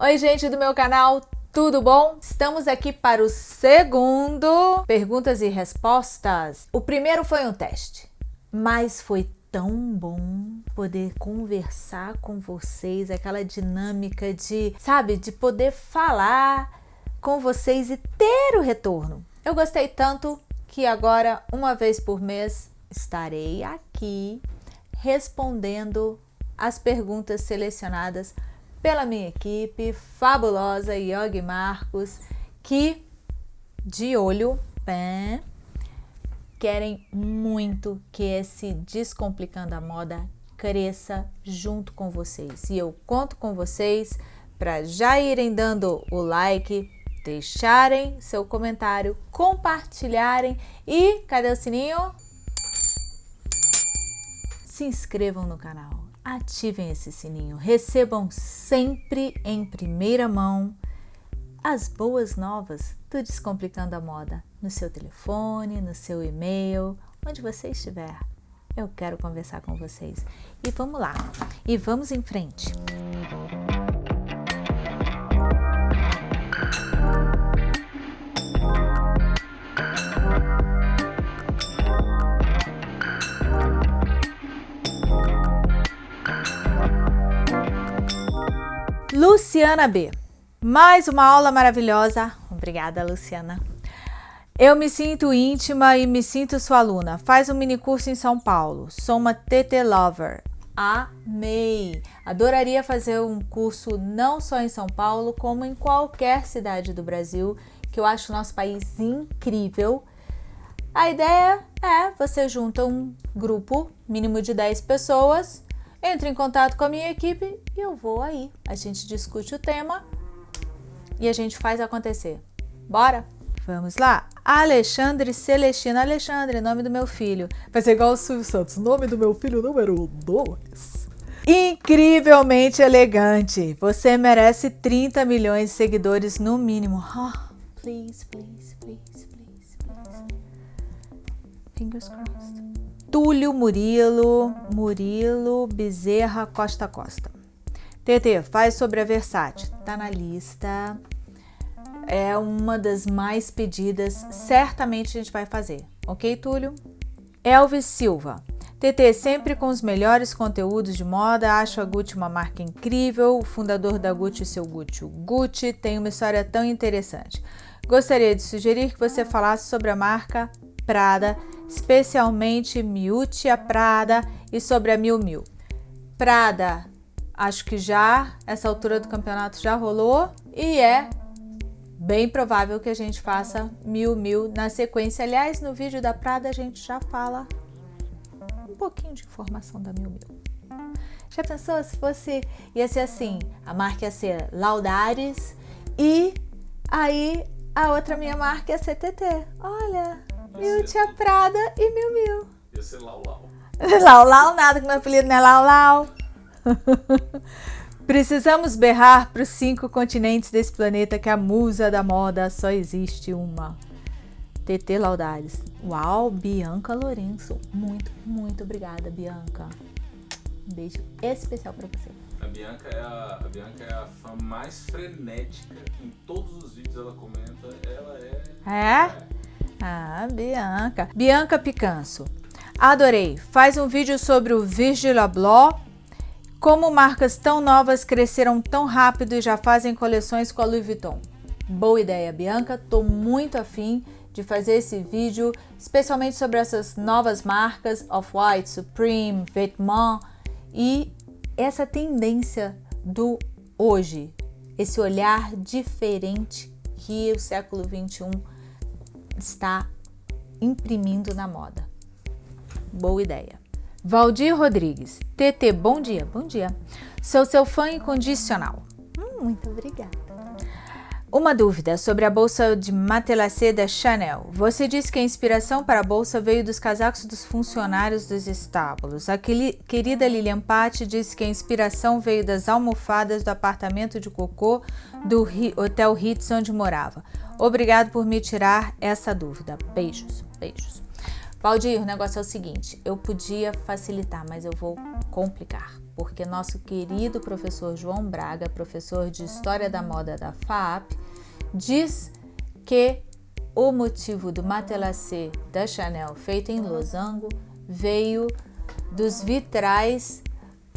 Oi, gente do meu canal, tudo bom? Estamos aqui para o segundo Perguntas e Respostas. O primeiro foi um teste, mas foi tão bom poder conversar com vocês, aquela dinâmica de, sabe, de poder falar com vocês e ter o retorno. Eu gostei tanto que agora, uma vez por mês, estarei aqui respondendo as perguntas selecionadas pela minha equipe fabulosa Yogi Marcos, que de olho querem muito que esse Descomplicando a Moda cresça junto com vocês. E eu conto com vocês para já irem dando o like, deixarem seu comentário, compartilharem e cadê o sininho? Se inscrevam no canal ativem esse sininho, recebam sempre em primeira mão as boas novas do Descomplicando a Moda no seu telefone, no seu e-mail, onde você estiver. Eu quero conversar com vocês. E vamos lá, e vamos em frente. Luciana B. Mais uma aula maravilhosa. Obrigada, Luciana. Eu me sinto íntima e me sinto sua aluna. Faz um mini curso em São Paulo. Sou uma TT Lover. Amei! Adoraria fazer um curso não só em São Paulo, como em qualquer cidade do Brasil, que eu acho o nosso país incrível. A ideia é você junta um grupo mínimo de 10 pessoas entre em contato com a minha equipe e eu vou aí. A gente discute o tema e a gente faz acontecer. Bora? Vamos lá? Alexandre Celestino. Alexandre, nome do meu filho. Vai ser igual o Silvio Santos. Nome do meu filho número 2. Incrivelmente elegante. Você merece 30 milhões de seguidores no mínimo. Oh, please, please, please, please, please. Fingers crossed. Túlio Murilo, Murilo Bezerra Costa Costa. TT, faz sobre a Versace. Tá na lista. É uma das mais pedidas. Certamente a gente vai fazer. Ok, Túlio? Elvis Silva. TT, sempre com os melhores conteúdos de moda, acho a Gucci uma marca incrível, o fundador da Gucci, seu Gucci, o Gucci, tem uma história tão interessante. Gostaria de sugerir que você falasse sobre a marca Prada, especialmente Miuccia Prada e sobre a Miu Miu. Prada, acho que já, essa altura do campeonato já rolou e é bem provável que a gente faça Miu Miu na sequência. Aliás, no vídeo da Prada a gente já fala um pouquinho de informação da Miu Miu. Já pensou se fosse, ia ser assim, a marca ia ser Laudares e aí a outra minha marca ia ser TT. Olha, Mil Tia Prada e Mil Mil. Ia ser Lau Lau. Lau Lau nada, que meu apelido não é Lau Lau. Precisamos berrar para os cinco continentes desse planeta que a musa da moda só existe uma. TT Laudares. Uau, Bianca Lourenço. Muito, muito obrigada, Bianca. Um beijo especial para você. A Bianca, é a, a Bianca é a fã mais frenética. Em todos os vídeos ela comenta. Ela é. É? é ah, Bianca. Bianca Picanso. Adorei. Faz um vídeo sobre o Virgil Abloh. Como marcas tão novas cresceram tão rápido e já fazem coleções com a Louis Vuitton. Boa ideia, Bianca. Tô muito afim de fazer esse vídeo, especialmente sobre essas novas marcas Off-White, Supreme, Vetements e essa tendência do hoje, esse olhar diferente que o século 21 está imprimindo na moda. Boa ideia. Valdir Rodrigues. TT, bom dia. Bom dia. Sou seu fã incondicional. Hum, muito obrigada. Uma dúvida sobre a bolsa de Matelassé da Chanel. Você disse que a inspiração para a bolsa veio dos casacos dos funcionários dos estábulos. A querida Lilian Patti disse que a inspiração veio das almofadas do apartamento de cocô do Hotel Ritz onde morava. Obrigado por me tirar essa dúvida. Beijos, beijos. Valdir, o negócio é o seguinte, eu podia facilitar, mas eu vou complicar. Porque nosso querido professor João Braga, professor de História da Moda da FAP, diz que o motivo do matelassé da Chanel feito em losango veio dos vitrais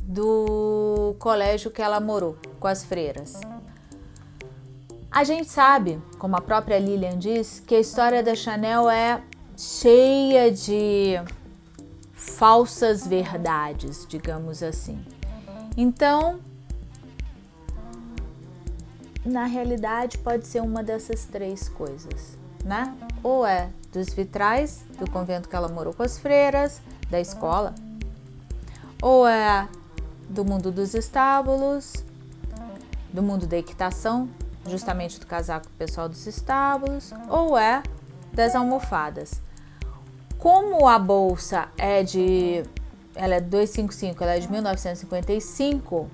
do colégio que ela morou com as freiras. A gente sabe, como a própria Lilian diz, que a história da Chanel é cheia de falsas verdades, digamos assim. Então, na realidade, pode ser uma dessas três coisas, né? Ou é dos vitrais do convento que ela morou com as freiras, da escola, ou é do mundo dos estábulos, do mundo da equitação, justamente do casaco pessoal dos estábulos, ou é das almofadas. Como a bolsa é de ela é 255, ela é de 1955,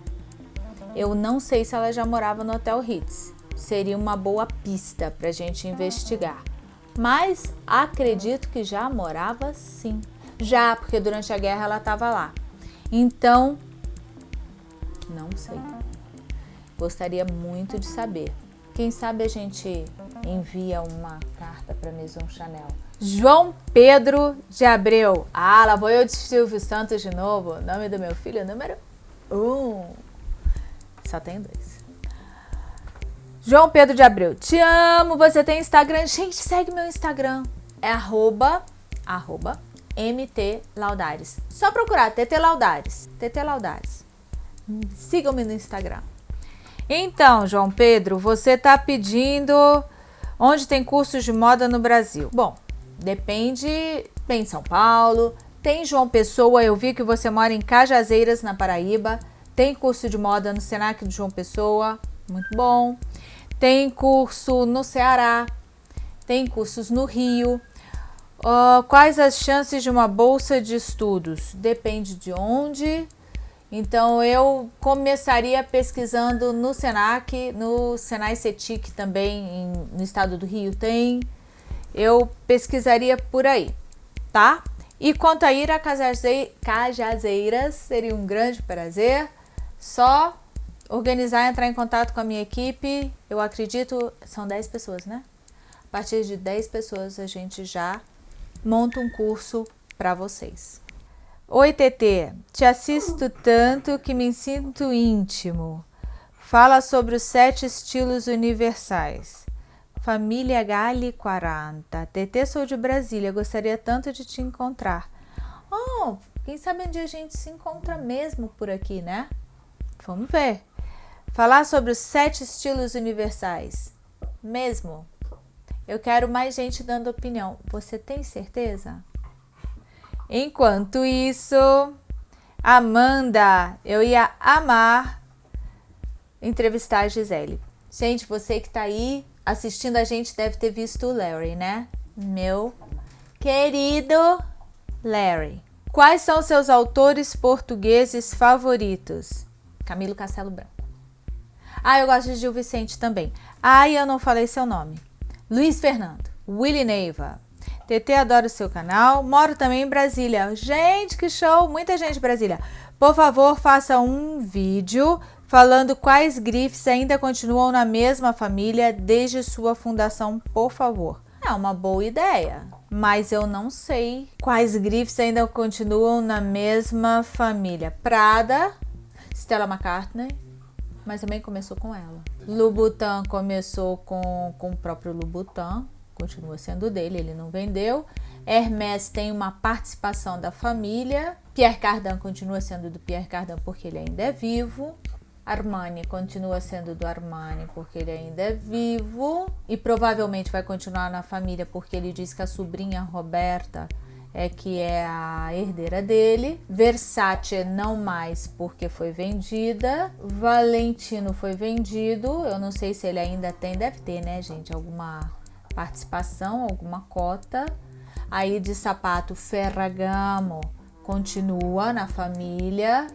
eu não sei se ela já morava no Hotel Ritz. Seria uma boa pista para a gente investigar. Mas acredito que já morava sim. Já, porque durante a guerra ela estava lá. Então, não sei. Gostaria muito de saber. Quem sabe a gente envia uma carta para Maison Chanel. João Pedro de Abreu. Ah, lá vou eu de Silvio Santos de novo. Nome do meu filho, número um. Só tem dois. João Pedro de Abreu. Te amo, você tem Instagram. Gente, segue meu Instagram. É arroba, arroba, MT Laudares. Só procurar TT Laudares. TT Laudares. Sigam-me no Instagram. Então, João Pedro, você está pedindo onde tem cursos de moda no Brasil. Bom, depende. Tem São Paulo, tem João Pessoa. Eu vi que você mora em Cajazeiras, na Paraíba. Tem curso de moda no Senac de João Pessoa, muito bom. Tem curso no Ceará. Tem cursos no Rio. Uh, quais as chances de uma bolsa de estudos? Depende de onde então eu começaria pesquisando no Senac, no Senai Cetic também, em, no estado do Rio tem. Eu pesquisaria por aí, tá? E quanto a ir a Cajazeiras, seria um grande prazer. Só organizar, entrar em contato com a minha equipe. Eu acredito, são 10 pessoas, né? A partir de 10 pessoas a gente já monta um curso para vocês. Oi, TT. Te assisto tanto que me sinto íntimo. Fala sobre os sete estilos universais. Família Gali 40. TT, sou de Brasília. Gostaria tanto de te encontrar. Oh, quem sabe um dia a gente se encontra mesmo por aqui, né? Vamos ver. Falar sobre os sete estilos universais. Mesmo. Eu quero mais gente dando opinião. Você tem certeza? Enquanto isso, Amanda, eu ia amar entrevistar a Gisele. Gente, você que tá aí assistindo a gente deve ter visto o Larry, né? Meu querido Larry. Quais são seus autores portugueses favoritos? Camilo Castelo Branco. Ah, eu gosto de Gil Vicente também. Ah, eu não falei seu nome. Luiz Fernando. Willy Neiva. TT adora o seu canal. Moro também em Brasília. Gente, que show! Muita gente em Brasília. Por favor, faça um vídeo falando quais grifes ainda continuam na mesma família desde sua fundação, por favor. É uma boa ideia, mas eu não sei quais grifes ainda continuam na mesma família. Prada, Stella McCartney, mas também começou com ela. Louboutin começou com, com o próprio Louboutin, continua sendo dele, ele não vendeu. Hermès tem uma participação da família. Pierre Cardin continua sendo do Pierre Cardin porque ele ainda é vivo. Armani continua sendo do Armani porque ele ainda é vivo e provavelmente vai continuar na família porque ele diz que a sobrinha Roberta é que é a herdeira dele. Versace não mais porque foi vendida. Valentino foi vendido. Eu não sei se ele ainda tem, deve ter, né, gente, alguma participação, alguma cota. Aí de sapato Ferragamo continua na família.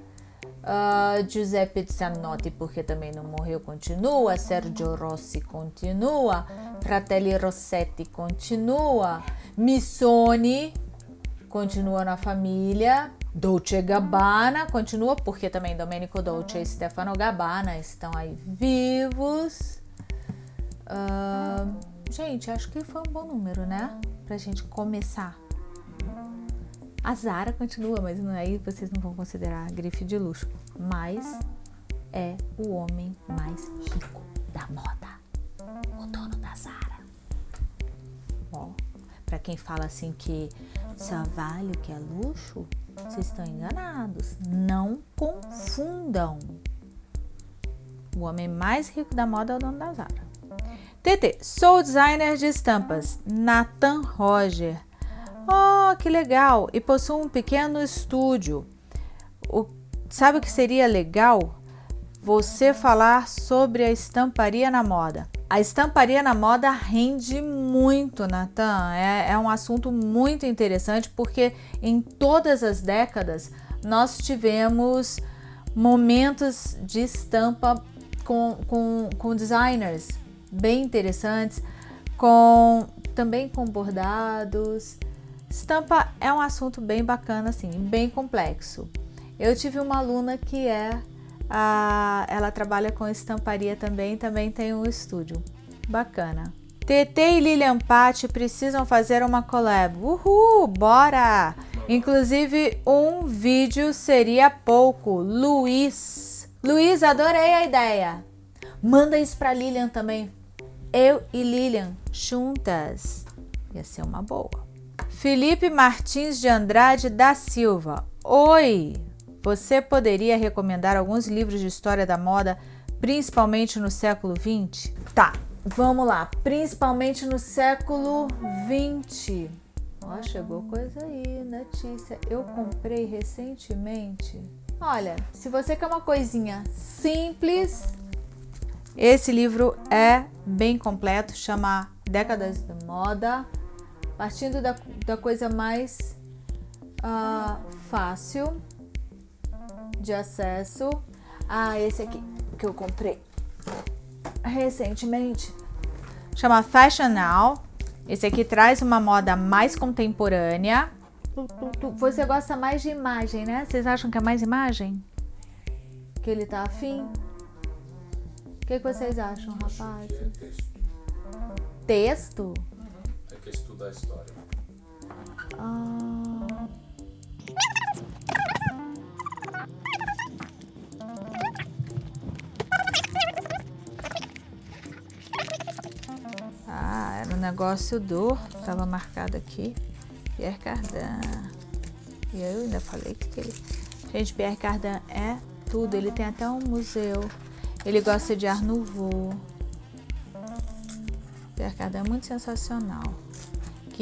Uh, Giuseppe Zanotti, porque também não morreu, continua. Sergio Rossi continua. Fratelli Rossetti continua. Missoni continua na família. Dolce Gabbana continua, porque também Domenico Dolce e Stefano Gabbana estão aí vivos. Uh, gente, acho que foi um bom número, né? Pra gente começar. A Zara continua, mas não aí é, vocês não vão considerar grife de luxo. Mas é o homem mais rico da moda. O dono da Zara. Ó, pra quem fala assim que só vale o que é luxo, vocês estão enganados. Não confundam. O homem mais rico da moda é o dono da Zara. TT, sou designer de estampas. Nathan Roger. Oh, que legal! E possuo um pequeno estúdio. O, sabe o que seria legal? Você falar sobre a estamparia na moda. A estamparia na moda rende muito, Natan. É, é um assunto muito interessante porque em todas as décadas nós tivemos momentos de estampa com, com, com designers bem interessantes, com também com bordados. Estampa é um assunto bem bacana, assim, bem complexo. Eu tive uma aluna que é a, ela trabalha com estamparia também, também tem um estúdio. Bacana. TT e Lilian Patti precisam fazer uma collab. Uhul, bora! Inclusive, um vídeo seria pouco. Luiz. Luiz, adorei a ideia. Manda isso pra Lilian também. Eu e Lilian juntas. Ia ser uma boa. Felipe Martins de Andrade da Silva. Oi! Você poderia recomendar alguns livros de história da moda, principalmente no século 20? Tá, vamos lá. Principalmente no século 20. Ó, chegou coisa aí, notícia. Eu comprei recentemente. Olha, se você quer uma coisinha simples, esse livro é bem completo, chama Décadas da Moda, partindo da, da coisa mais uh, fácil de acesso. Ah, esse aqui que eu comprei recentemente. Chama Fashion Now. Esse aqui traz uma moda mais contemporânea. Você gosta mais de imagem, né? Vocês acham que é mais imagem? Que ele tá afim? O que, que vocês acham, rapaz? Texto? É que estuda a história. Ah. negócio do, estava marcado aqui, Pierre Cardin. E eu ainda falei que ele... Gente, Pierre Cardin é tudo, ele tem até um museu. Ele gosta de Art Nouveau. Pierre Cardin é muito sensacional.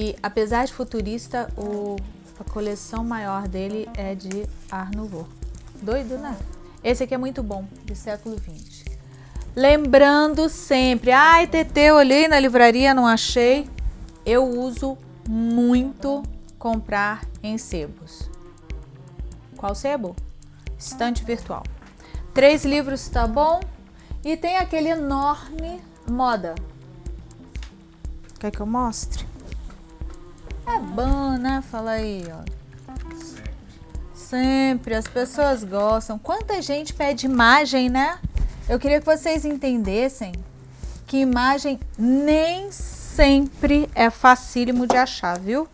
Que, apesar de futurista, o, a coleção maior dele é de Art Nouveau. Doido, né? Esse aqui é muito bom, do século XX. Lembrando sempre, ai TT, olhei na livraria, não achei. Eu uso muito comprar em sebos. Qual sebo? Estante virtual. Três livros tá bom? E tem aquele enorme moda. Quer que eu mostre? É bom, né? Fala aí, ó. Sempre, as pessoas gostam. Quanta gente pede imagem, né? Eu queria que vocês entendessem que imagem nem sempre é facílimo de achar, viu?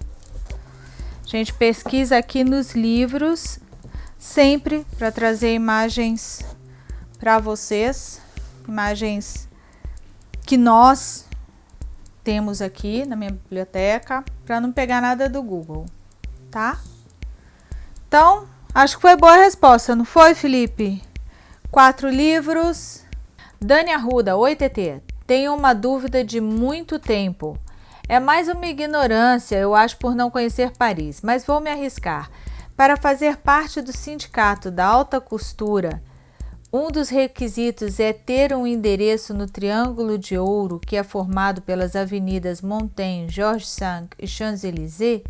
A gente pesquisa aqui nos livros sempre para trazer imagens para vocês, imagens que nós temos aqui na minha biblioteca, para não pegar nada do Google, tá? Então, acho que foi boa a resposta, não foi, Felipe? Quatro livros. Dani Arruda, oi TT. Tenho uma dúvida de muito tempo. É mais uma ignorância, eu acho, por não conhecer Paris, mas vou me arriscar. Para fazer parte do sindicato da alta costura, um dos requisitos é ter um endereço no Triângulo de Ouro, que é formado pelas avenidas Montaigne, Georges V e Champs-Élysées?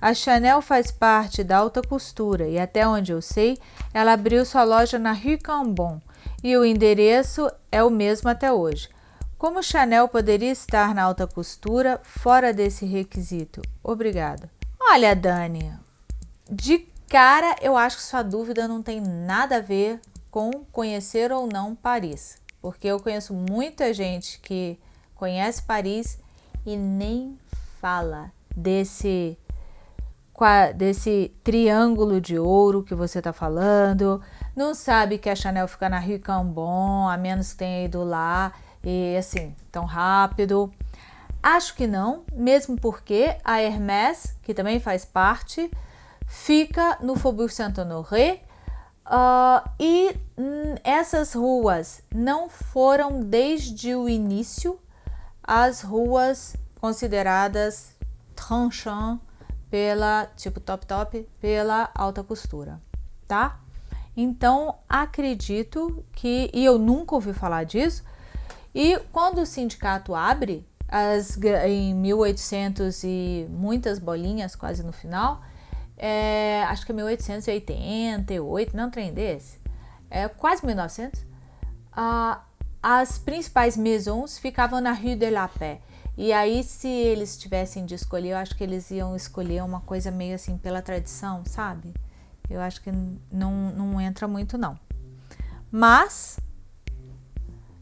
A Chanel faz parte da alta costura e, até onde eu sei, ela abriu sua loja na Rue Cambon e o endereço é o mesmo até hoje. Como Chanel poderia estar na alta costura fora desse requisito? Obrigada. Olha, Dani, de cara, eu acho que sua dúvida não tem nada a ver com conhecer ou não Paris, porque eu conheço muita gente que conhece Paris e nem fala desse desse triângulo de ouro que você está falando, não sabe que a Chanel fica na Rue Cambon, a menos que tenha ido lá e assim, tão rápido. Acho que não, mesmo porque a Hermès, que também faz parte, fica no Faubourg Saint-Honoré uh, e hum, essas ruas não foram desde o início as ruas consideradas tranchant pela, tipo top top, pela alta costura, tá? Então, acredito que, e eu nunca ouvi falar disso, e quando o sindicato abre, as, em 1800 e muitas bolinhas quase no final, é, acho que é 1888, não trem desse, é quase 1900, ah, as principais maisons ficavam na Rue de la Paix. E aí, se eles tivessem de escolher, eu acho que eles iam escolher uma coisa meio assim pela tradição, sabe? Eu acho que não, não entra muito, não. Mas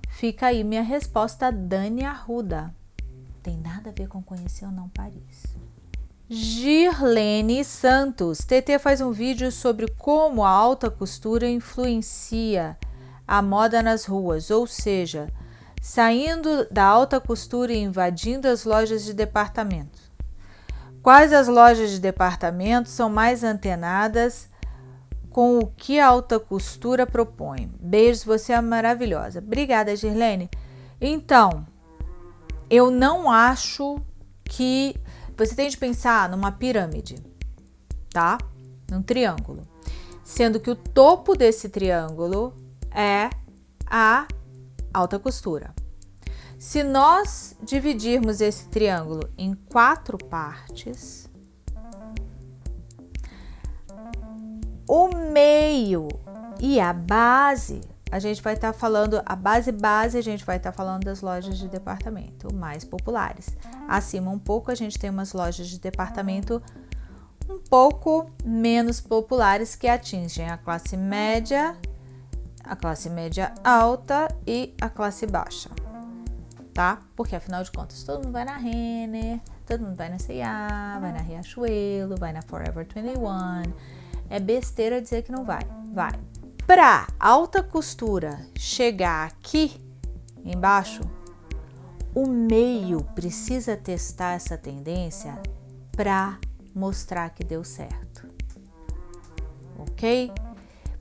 fica aí minha resposta, Dani Arruda. Tem nada a ver com conhecer ou não Paris. Girlene Santos. TT faz um vídeo sobre como a alta costura influencia a moda nas ruas, ou seja, saindo da alta costura e invadindo as lojas de departamento. Quais as lojas de departamento são mais antenadas com o que a alta costura propõe? Beijos, você é maravilhosa. Obrigada, Girlene. Então, eu não acho que você tem de pensar numa pirâmide, tá? Num triângulo. Sendo que o topo desse triângulo é a alta costura. Se nós dividirmos esse triângulo em quatro partes, o meio e a base, a gente vai estar tá falando, a base base, a gente vai estar tá falando das lojas de departamento mais populares. Acima um pouco, a gente tem umas lojas de departamento um pouco menos populares que atingem a classe média a classe média alta e a classe baixa, tá? Porque afinal de contas, todo mundo vai na Renner, todo mundo vai na C&A, vai na Riachuelo, vai na Forever 21. É besteira dizer que não vai, vai. Para alta costura chegar aqui embaixo, o meio precisa testar essa tendência para mostrar que deu certo. Ok?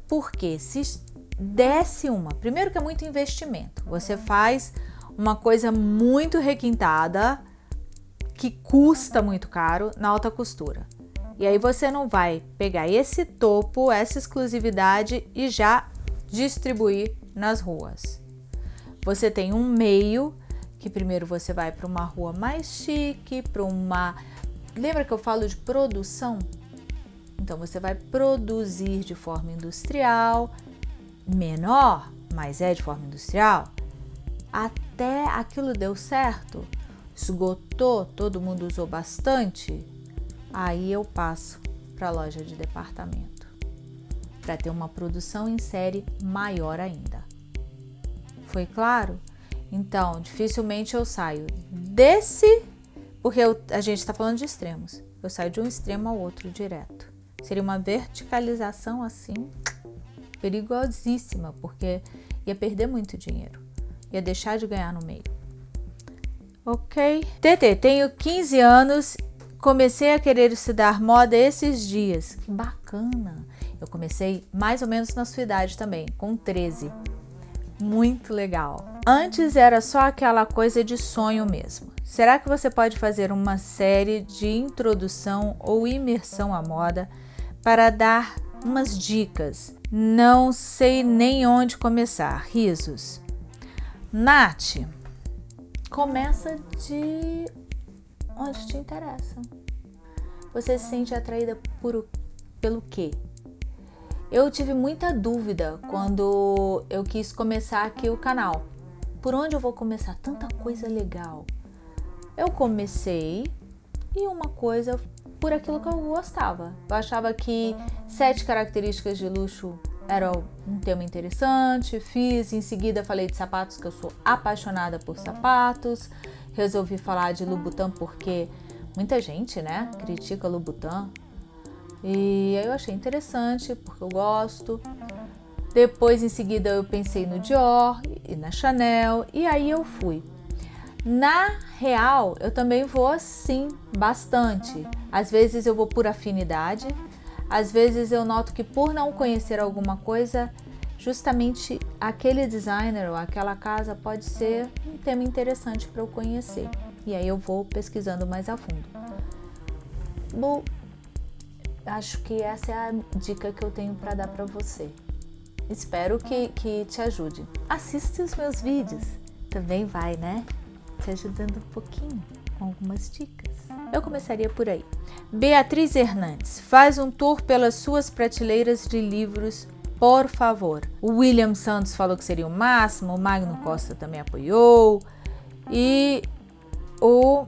Porque se desce uma. Primeiro que é muito investimento. Você faz uma coisa muito requintada que custa muito caro na alta costura. E aí você não vai pegar esse topo, essa exclusividade e já distribuir nas ruas. Você tem um meio que primeiro você vai para uma rua mais chique, para uma Lembra que eu falo de produção? Então você vai produzir de forma industrial, menor, mas é de forma industrial, até aquilo deu certo, esgotou, todo mundo usou bastante, aí eu passo para a loja de departamento para ter uma produção em série maior ainda. Foi claro? Então, dificilmente eu saio desse, porque eu, a gente está falando de extremos. Eu saio de um extremo ao outro direto. Seria uma verticalização assim perigosíssima, porque ia perder muito dinheiro, ia deixar de ganhar no meio. Ok? TT, tenho 15 anos, comecei a querer estudar moda esses dias. Que bacana! Eu comecei mais ou menos na sua idade também, com 13. Muito legal. Antes era só aquela coisa de sonho mesmo. Será que você pode fazer uma série de introdução ou imersão à moda para dar umas dicas não sei nem onde começar. Risos. Nath, começa de onde te interessa. Você se sente atraída por, pelo quê? Eu tive muita dúvida quando eu quis começar aqui o canal. Por onde eu vou começar? Tanta coisa legal. Eu comecei e uma coisa por aquilo que eu gostava. Eu achava que sete características de luxo era um tema interessante. Fiz, em seguida falei de sapatos, que eu sou apaixonada por sapatos. Resolvi falar de Louboutin porque muita gente, né, critica Louboutin. E aí eu achei interessante, porque eu gosto. Depois, em seguida, eu pensei no Dior e na Chanel, e aí eu fui. Na real, eu também vou sim, bastante. Às vezes eu vou por afinidade, às vezes eu noto que por não conhecer alguma coisa, justamente aquele designer ou aquela casa pode ser um tema interessante para eu conhecer. E aí eu vou pesquisando mais a fundo. Bom, acho que essa é a dica que eu tenho para dar para você. Espero que, que te ajude. Assiste os meus vídeos, também vai, né? Te ajudando um pouquinho com algumas dicas. Eu começaria por aí. Beatriz Hernandes faz um tour pelas suas prateleiras de livros, por favor. O William Santos falou que seria o máximo, o Magno Costa também apoiou e o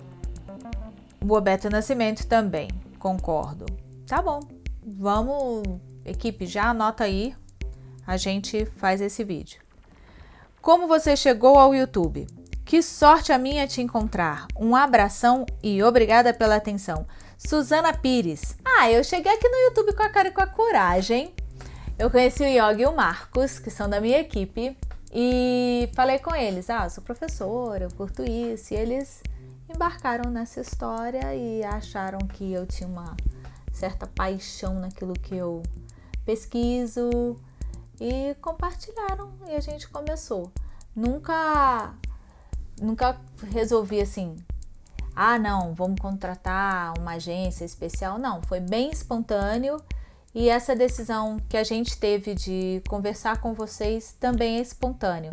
Bobeto Nascimento também, concordo. Tá bom, vamos, equipe, já anota aí, a gente faz esse vídeo. Como você chegou ao YouTube? Que sorte a minha te encontrar. Um abração e obrigada pela atenção. Suzana Pires. Ah, eu cheguei aqui no YouTube com a cara e com a coragem. Eu conheci o Yogi e o Marcos, que são da minha equipe, e falei com eles: Ah, sou professora, eu curto isso. E eles embarcaram nessa história e acharam que eu tinha uma certa paixão naquilo que eu pesquiso e compartilharam e a gente começou. Nunca nunca resolvi assim, ah, não, vamos contratar uma agência especial. Não, foi bem espontâneo e essa decisão que a gente teve de conversar com vocês também é espontâneo.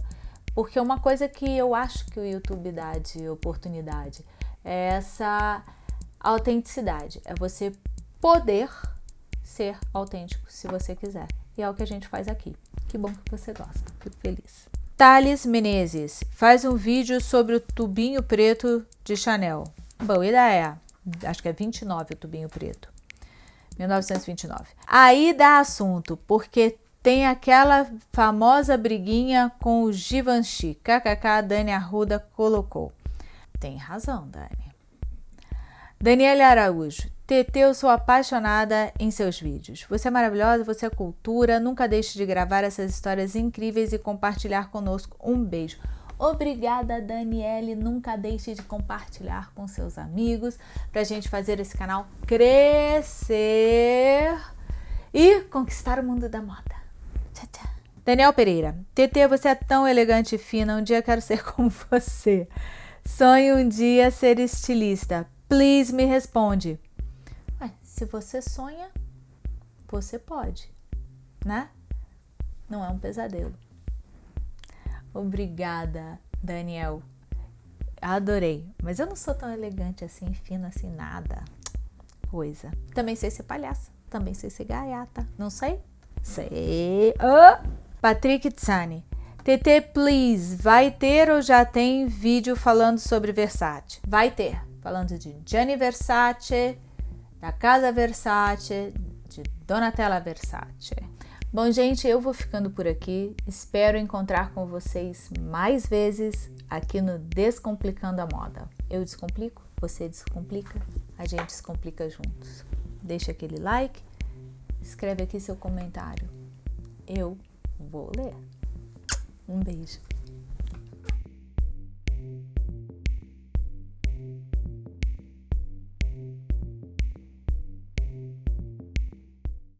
Porque uma coisa que eu acho que o YouTube dá de oportunidade é essa autenticidade. É você poder ser autêntico se você quiser. E é o que a gente faz aqui. Que bom que você gosta. Fico feliz. Thales Menezes faz um vídeo sobre o tubinho preto de Chanel. Boa ideia. Acho que é 29 o tubinho preto. 1929. Aí dá assunto, porque tem aquela famosa briguinha com o Givenchy. KKK, Dani Arruda colocou. Tem razão, Dani. Daniela Araújo. TT, eu sou apaixonada em seus vídeos. Você é maravilhosa, você é cultura. Nunca deixe de gravar essas histórias incríveis e compartilhar conosco. Um beijo. Obrigada, Daniele. Nunca deixe de compartilhar com seus amigos para a gente fazer esse canal crescer e conquistar o mundo da moda. Tchau, tchau. Daniel Pereira. TT, você é tão elegante e fina. Um dia quero ser como você. Sonho um dia ser estilista. Please me responde. Se você sonha, você pode, né? Não é um pesadelo. Obrigada, Daniel. Adorei. Mas eu não sou tão elegante assim, fina assim, nada. Coisa. Também sei ser palhaça. Também sei ser gaiata. Não sei? Sei. Oh! Patrick Tsani. TT, please, vai ter ou já tem vídeo falando sobre Versace? Vai ter. Falando de Gianni Versace, da Casa Versace, de Donatella Versace. Bom, gente, eu vou ficando por aqui. Espero encontrar com vocês mais vezes aqui no Descomplicando a Moda. Eu descomplico, você descomplica, a gente descomplica juntos. Deixa aquele like, escreve aqui seu comentário. Eu vou ler. Um beijo.